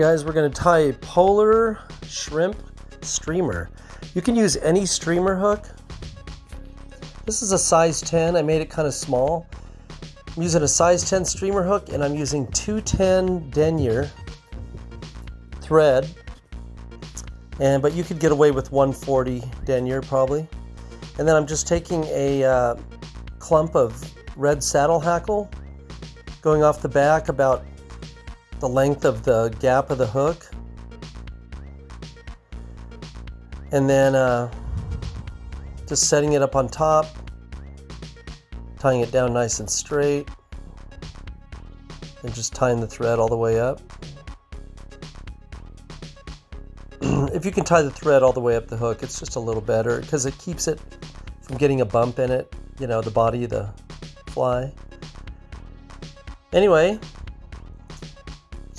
Guys, we're to tie a polar shrimp streamer. You can use any streamer hook. This is a size 10. I made it kind of small. I'm using a size 10 streamer hook and I'm using 210 denier thread. And But you could get away with 140 denier probably. And then I'm just taking a uh, clump of red saddle hackle going off the back about the length of the gap of the hook. And then uh, just setting it up on top, tying it down nice and straight, and just tying the thread all the way up. if you can tie the thread all the way up the hook, it's just a little better because it keeps it from getting a bump in it, you know, the body of the fly. Anyway,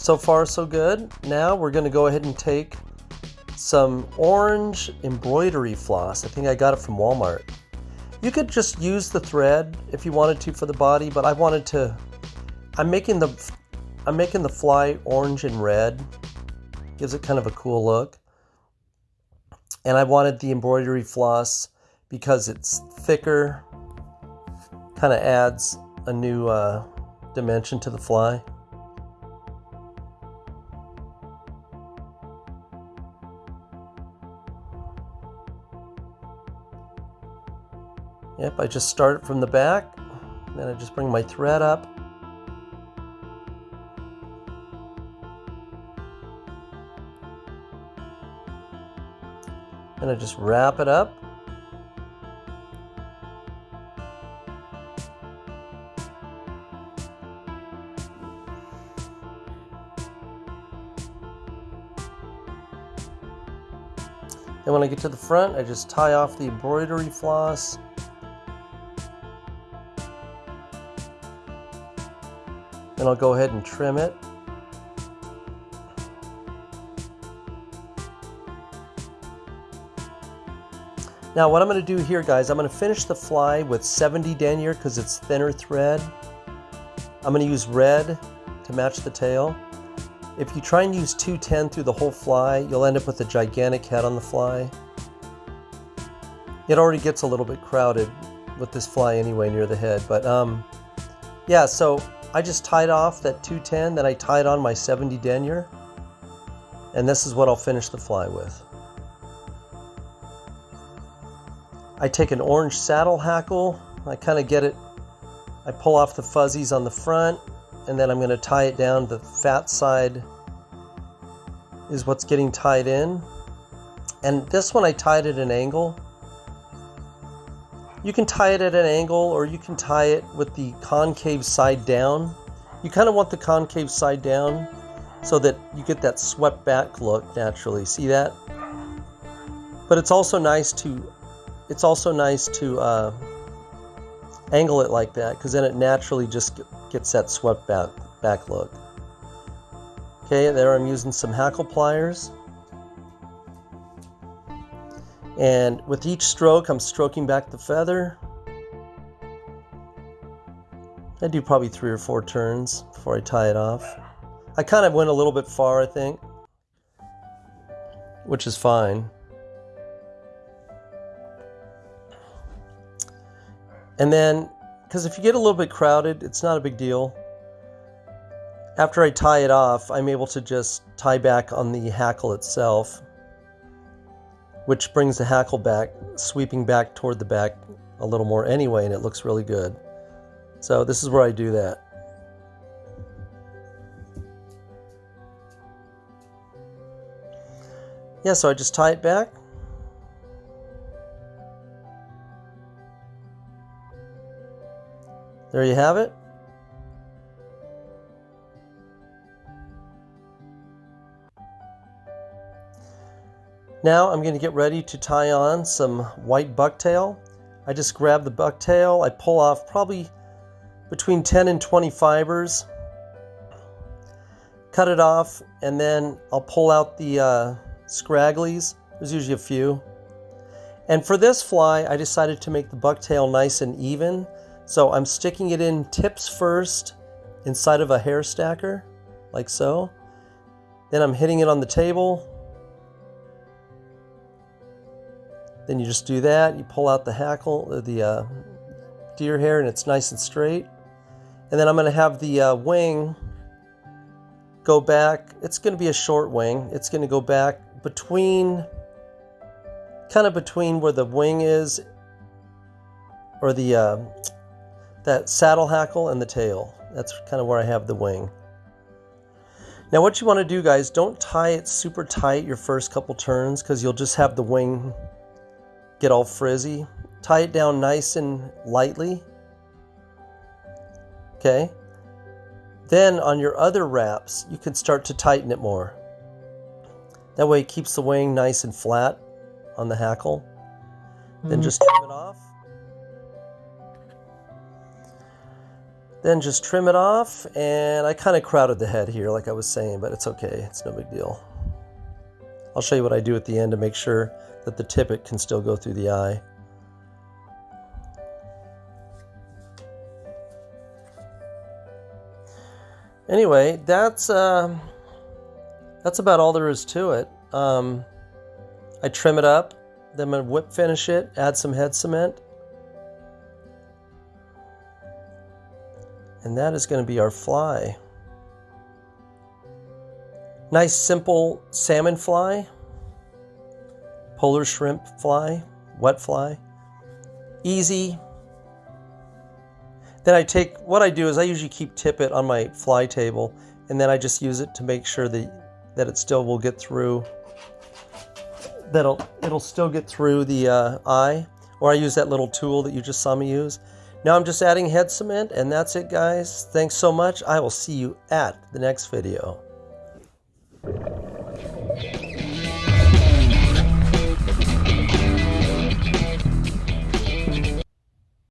so far so good. Now we're going to go ahead and take some orange embroidery floss. I think I got it from Walmart. You could just use the thread if you wanted to for the body, but I wanted to I'm making the I'm making the fly orange and red. Gives it kind of a cool look. And I wanted the embroidery floss because it's thicker. Kind of adds a new uh, dimension to the fly. Yep, I just start it from the back, then I just bring my thread up. And I just wrap it up. Then when I get to the front, I just tie off the embroidery floss and I'll go ahead and trim it. Now what I'm going to do here guys, I'm going to finish the fly with 70 denier because it's thinner thread. I'm going to use red to match the tail. If you try and use 210 through the whole fly, you'll end up with a gigantic head on the fly. It already gets a little bit crowded with this fly anyway near the head, but um, yeah, so I just tied off that 210, that I tied on my 70 denier, and this is what I'll finish the fly with. I take an orange saddle hackle, I kind of get it, I pull off the fuzzies on the front, and then I'm going to tie it down. The fat side is what's getting tied in. And this one I tied at an angle you can tie it at an angle or you can tie it with the concave side down. You kind of want the concave side down so that you get that swept back look naturally. See that? But it's also nice to it's also nice to uh, angle it like that because then it naturally just gets that swept back back look. Okay, there I'm using some hackle pliers. And with each stroke, I'm stroking back the feather. I do probably three or four turns before I tie it off. I kind of went a little bit far, I think, which is fine. And then, because if you get a little bit crowded, it's not a big deal. After I tie it off, I'm able to just tie back on the hackle itself which brings the hackle back, sweeping back toward the back a little more anyway, and it looks really good. So this is where I do that. Yeah, so I just tie it back. There you have it. Now I'm going to get ready to tie on some white bucktail. I just grab the bucktail, I pull off probably between 10 and 20 fibers, cut it off, and then I'll pull out the uh, scragglies. There's usually a few. And for this fly, I decided to make the bucktail nice and even. So I'm sticking it in tips first inside of a hair stacker, like so. Then I'm hitting it on the table. Then you just do that. You pull out the hackle, uh, the uh, deer hair, and it's nice and straight. And then I'm going to have the uh, wing go back. It's going to be a short wing. It's going to go back between, kind of between where the wing is, or the uh, that saddle hackle and the tail. That's kind of where I have the wing. Now what you want to do guys, don't tie it super tight your first couple turns because you'll just have the wing get all frizzy. Tie it down nice and lightly. Okay. Then on your other wraps, you can start to tighten it more. That way it keeps the wing nice and flat on the hackle. Mm -hmm. Then just trim it off. Then just trim it off, and I kind of crowded the head here, like I was saying, but it's okay. It's no big deal. I'll show you what I do at the end to make sure that the tippet can still go through the eye. Anyway, that's uh, that's about all there is to it. Um, I trim it up, then I'm gonna whip finish it, add some head cement, And that is going to be our fly. Nice simple salmon fly, polar shrimp fly, wet fly. Easy. Then I take, what I do is I usually keep tippet on my fly table and then I just use it to make sure that, that it still will get through, that it'll, it'll still get through the uh, eye. Or I use that little tool that you just saw me use. Now I'm just adding head cement and that's it guys. Thanks so much. I will see you at the next video.